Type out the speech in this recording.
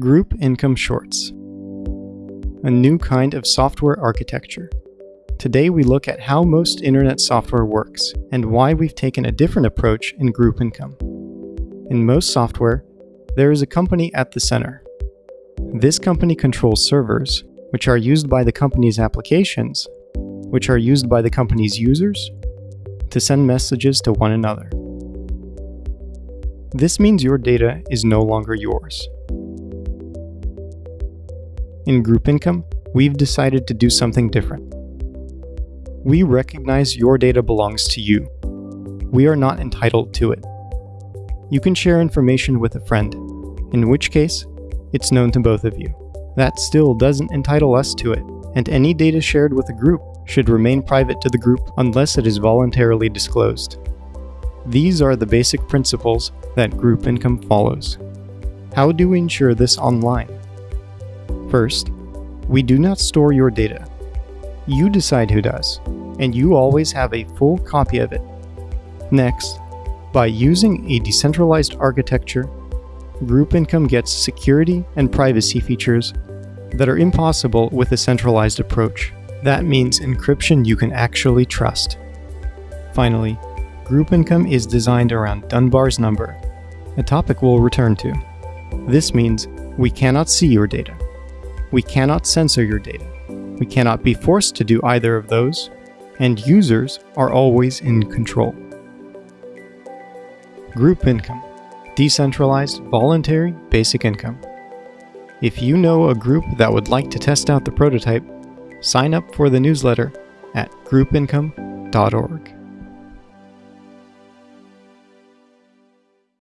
Group Income Shorts A new kind of software architecture. Today we look at how most internet software works and why we've taken a different approach in group income. In most software, there is a company at the center. This company controls servers, which are used by the company's applications, which are used by the company's users, to send messages to one another. This means your data is no longer yours. In group income, we've decided to do something different. We recognize your data belongs to you. We are not entitled to it. You can share information with a friend, in which case, it's known to both of you. That still doesn't entitle us to it, and any data shared with a group should remain private to the group unless it is voluntarily disclosed. These are the basic principles that group income follows. How do we ensure this online? First, we do not store your data. You decide who does, and you always have a full copy of it. Next, by using a decentralized architecture, Group Income gets security and privacy features that are impossible with a centralized approach. That means encryption you can actually trust. Finally, Group Income is designed around Dunbar's number, a topic we'll return to. This means we cannot see your data. We cannot censor your data. We cannot be forced to do either of those, and users are always in control. Group income, decentralized, voluntary, basic income. If you know a group that would like to test out the prototype, sign up for the newsletter at groupincome.org.